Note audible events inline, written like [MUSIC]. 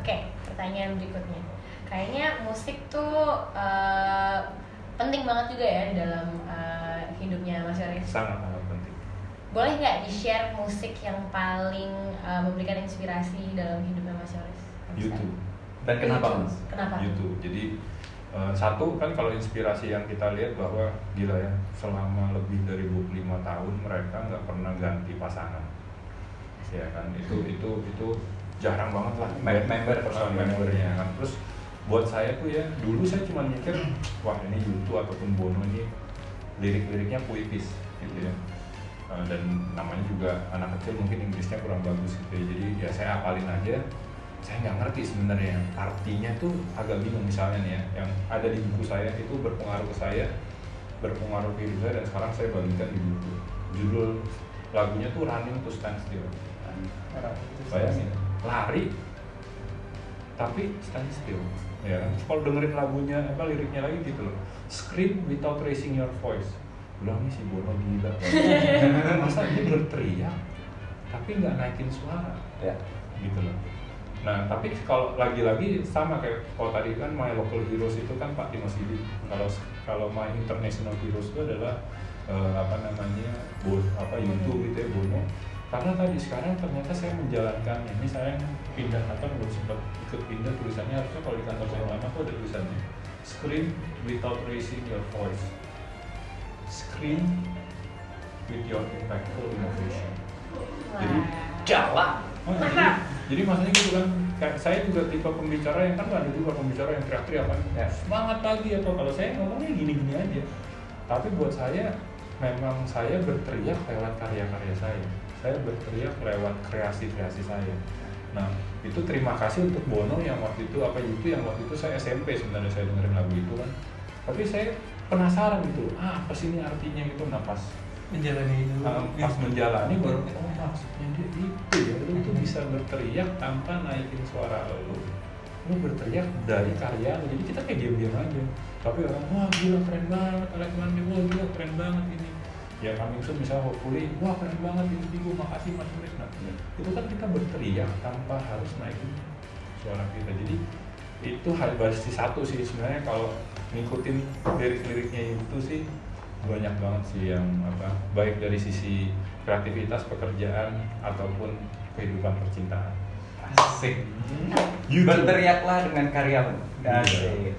Oke, pertanyaan berikutnya. Kayaknya musik tuh eh, penting banget juga ya di dalam eh, hidupnya Mas Yoris. sangat sangat penting Boleh nggak di-share musik yang paling eh, memberikan inspirasi dalam hidupnya Mas Yoris? YouTube Dan kenapa YouTube. mas? Kenapa? YouTube jadi satu kan kalau inspirasi yang kita lihat bahwa gila ya selama lebih dari 25 tahun mereka nggak pernah ganti pasangan ya kan itu itu itu jarang banget lah Mem- member personal membernya kan. Terus buat saya tuh ya dulu saya cuma mikir wah ini YouTube ataupun Bono ini lirik-liriknya puitis gitu ya. Eh, dan namanya juga anak kecil mungkin Inggrisnya kurang bagus gitu ya. Jadi ya saya apalin aja. Saya nggak ngerti sebenarnya artinya tuh agak bingung misalnya nih ya. Yang ada di buku saya itu berpengaruh ke saya berpengaruh ke hidup saya dan sekarang saya bagikan di buku. Judul lagunya tuh Running to Stand Still bayangin lari tapi stand still ya kan? Kalau dengerin lagunya apa liriknya lagi gitu loh. Scream without raising your voice. Nih si Bono gila. [LAUGHS] Masa dia berteriak tapi nggak naikin suara Ya. gitu loh. Nah tapi kalau lagi-lagi sama kayak kalau tadi kan my local heroes itu kan Pak Dimas Didi. Kalau kalau my international heroes itu adalah eh, apa namanya bo, apa YouTube gitu ya Bono karena tadi sekarang ternyata saya menjalankannya. Ini saya pindah kantor belum sempat ikut pindah tulisannya harusnya kalau di kantor saya lama tuh ada tulisannya. Scream without raising your voice. Scream with your impactful innovation. Jadi Jalan. Oh, jadi, jadi maksudnya gitu kan kayak saya juga tipe pembicara yang kan ada juga pembicara yang teriak-teriak kan. Ya. semangat pagi atau kalau saya ngomongnya gini-gini aja. Tapi buat saya memang saya berteriak lewat karya-karya saya. Saya berteriak lewat kreasi-kreasi saya. Nah itu terima kasih untuk Bono yang waktu itu apa itu yang waktu itu saya SMP sebenarnya saya dengerin lagu itu kan. Tapi saya penasaran gitu ah apa sih ini artinya gitu? Nah pas menjalani itu. Uh, pas menjalani baru oh maksudnya dia itu ya lu tuh bisa berteriak tanpa naikin suara lu. Lu berteriak dari karya lu. Jadi kita kayak diam-diam aja. Tapi orang wah gila keren banget Alex Mandi wah gila keren banget ini ya kami soon misalnya hopefully wah keren banget ini Digo makasih mas Murid nah itu kan kita berteriak tanpa harus naikin suara kita jadi itu hal basis satu sih sebenarnya kalau ngikutin lirik-liriknya itu sih banyak banget sih yang apa baik dari sisi kreativitas pekerjaan ataupun kehidupan percintaan Asik. Berteriaklah dengan karyamu. Iya. Asik.